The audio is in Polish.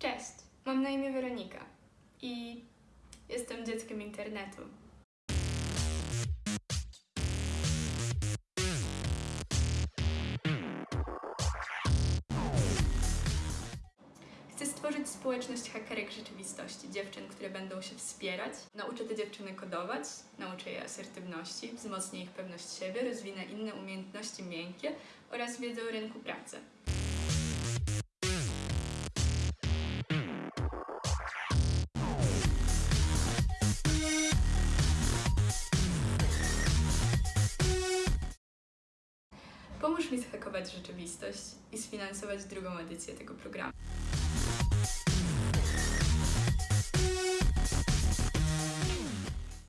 Cześć, mam na imię Weronika i jestem dzieckiem internetu. Chcę stworzyć społeczność hakerek rzeczywistości, dziewczyn, które będą się wspierać. Nauczę te dziewczyny kodować, nauczę je asertywności, wzmocnię ich pewność siebie, rozwinę inne umiejętności miękkie oraz wiedzę o rynku pracy. Pomóż mi zhakować rzeczywistość i sfinansować drugą edycję tego programu.